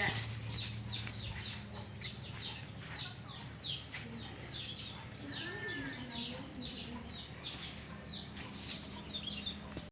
Yes.